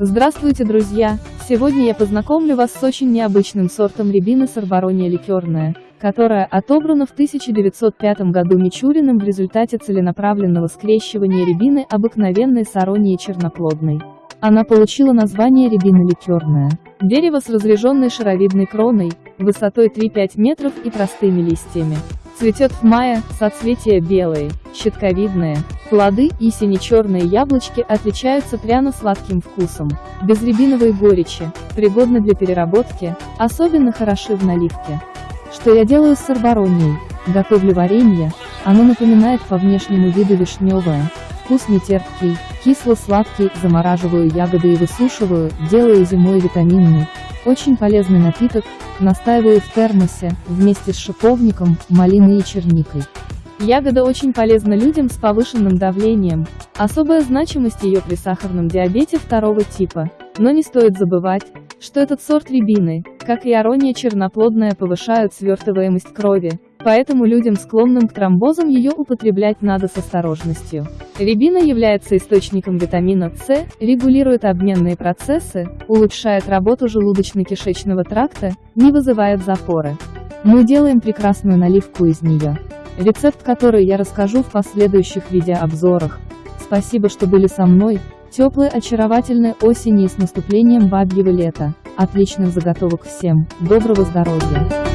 Здравствуйте, друзья! Сегодня я познакомлю вас с очень необычным сортом рябины сорбарония ликерная, которая отобрана в 1905 году Мичуриным в результате целенаправленного скрещивания рябины обыкновенной с аронией черноплодной. Она получила название рябина ликерная. Дерево с разреженной шаровидной кроной, высотой 3-5 метров и простыми листьями. Цветет в мае, соцветия белые, щитковидные, плоды и сине-черные яблочки отличаются пряно-сладким вкусом, без рябиновой горечи, пригодны для переработки, особенно хороши в наливке. Что я делаю с сорбаронией? Готовлю варенье, оно напоминает по внешнему виду вишневое, вкус не терпкий, кисло-сладкий, замораживаю ягоды и высушиваю, делаю зимой витаминный, очень полезный напиток, настаиваю в термосе, вместе с шиповником, малиной и черникой. Ягода очень полезна людям с повышенным давлением, особая значимость ее при сахарном диабете второго типа, но не стоит забывать, что этот сорт рябины, как и арония черноплодная повышают свертываемость крови, поэтому людям склонным к тромбозам ее употреблять надо с осторожностью. Рябина является источником витамина С, регулирует обменные процессы, улучшает работу желудочно-кишечного тракта, не вызывает запоры. Мы делаем прекрасную наливку из нее. Рецепт который я расскажу в последующих видеообзорах. Спасибо, что были со мной. Теплой очаровательной осени и с наступлением бабьего лета. Отличных заготовок всем. Доброго здоровья.